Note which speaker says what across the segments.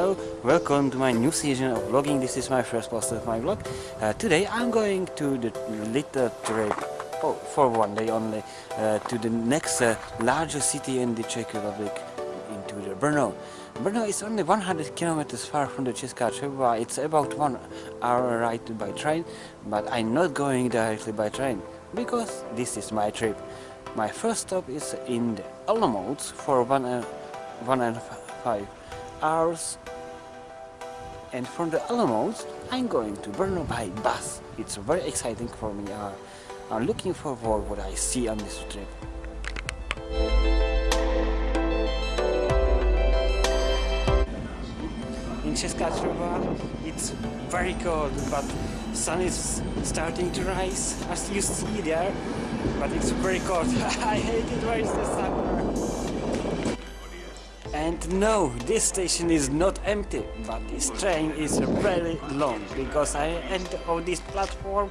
Speaker 1: Hello, welcome to my new season of vlogging. This is my first post of my vlog. Uh, today I'm going to the little trip oh, for one day only uh, to the next uh, largest city in the Czech Republic, into the Brno. Brno is only 100 kilometers far from the Česká Třebová. It's about one hour ride by train, but I'm not going directly by train because this is my trip. My first stop is in the Olomouc for one, uh, one and five hours and from the Olomouc I'm going to Brno by bus. It's very exciting for me. Uh, I'm looking forward what I see on this trip. In Česká it's very cold but sun is starting to rise as you see there but it's very cold. I hate it where is the summer. And no, this station is not empty, but this train is very long because I end on this platform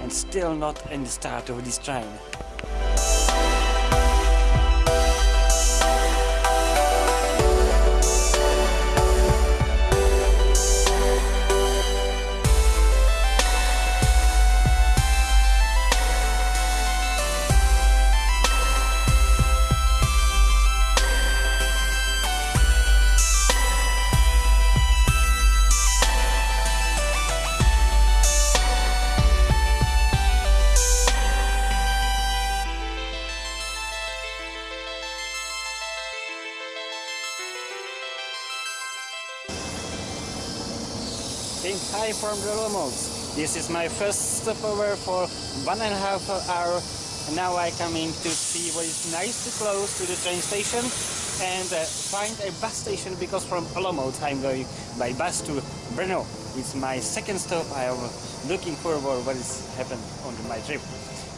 Speaker 1: and still not in the start of this train. Hi from the Olomouc. This is my first stopover for one and a half hour. Now I come in to see what is nice to close to the train station and uh, find a bus station because from Olomouc I'm going by bus to Brno. It's my second stop. I am looking forward what is happened on my trip.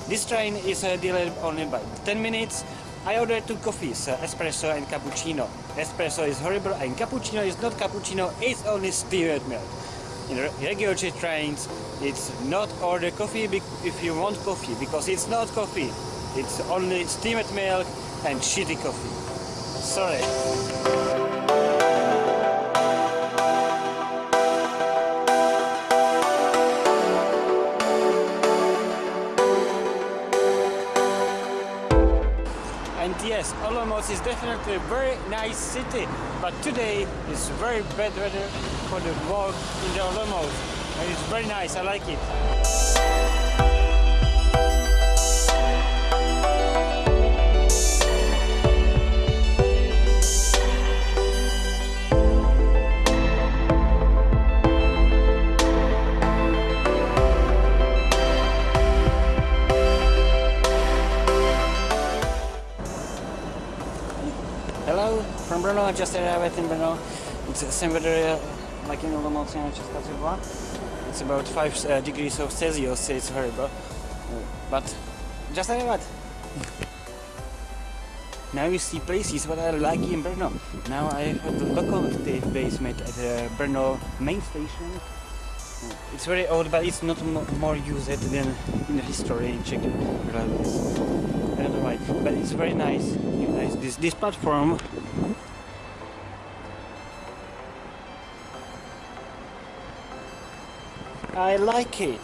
Speaker 1: This train is uh, delayed only by 10 minutes. I ordered two coffees, uh, espresso and cappuccino. Espresso is horrible and cappuccino is not cappuccino, it's only steamed milk in regular trains it's not order coffee if you want coffee because it's not coffee. It's only steamed milk and shitty coffee. Sorry And yes, Olomouc is definitely a very nice city, but today is very bad weather for the walk in the Olomouc. And it's very nice, I like it. Just arrived in Brno. It's weather uh, like in Olomouc and Česká. It's about 5 uh, degrees of Celsius, it's horrible. But just arrived. now you see places what I like in Brno. Now I have the locomotive basement at the Brno main station. It's very old, but it's not more used than in the history in Czech Republic. I don't know why, but it's very nice. nice. This this platform. I like it.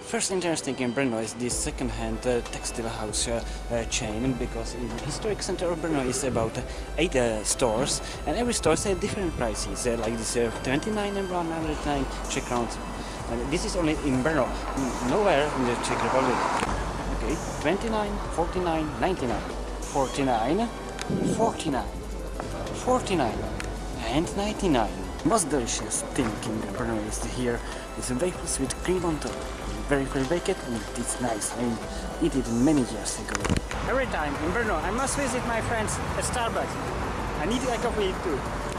Speaker 1: First interesting in Brno is this second-hand uh, textile house uh, uh, chain because in the historic center of Brno is about eight uh, stores and every store has different prices uh, like this uh, 29 and 109 Czech crowns and this is only in Brno, nowhere in the Czech Republic. Okay, 29, 49, 99, 49, 49, 49 and 99. Most delicious thing in is here is waffles with cream on top very very baked and it's nice. I eat it many years ago. Every time in Brno I must visit my friends at Starbucks. I need a coffee too.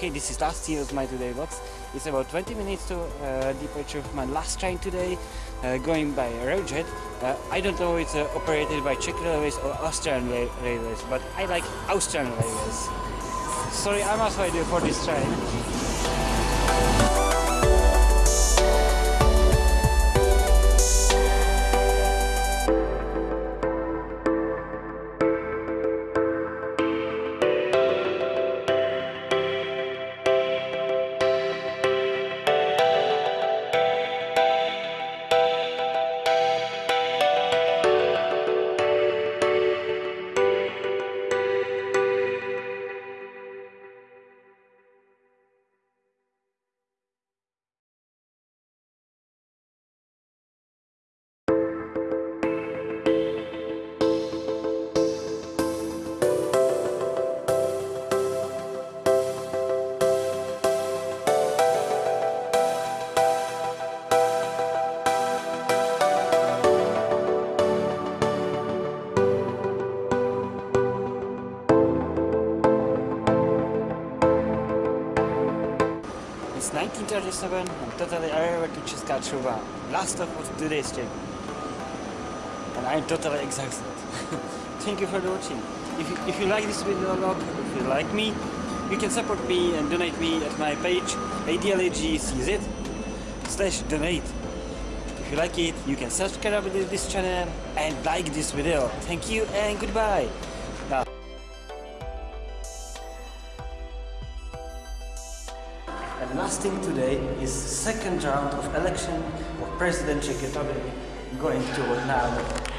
Speaker 1: Okay, this is last year of my today box It's about 20 minutes to uh, departure of my last train today, uh, going by Railjet. Uh, I don't know if it's uh, operated by Czech Railways or Austrian Railways, but I like Austrian Railways. Sorry, I must wait for this train. 37 I'm totally arrived to Trouba. Last of today's trip. And I'm totally exhausted. Thank you for watching. If you, if you like this video a log, if you like me, you can support me and donate me at my page adlagcz slash donate. If you like it, you can subscribe to this channel and like this video. Thank you and goodbye. And last thing today is second round of election of President Czech Republic going to now.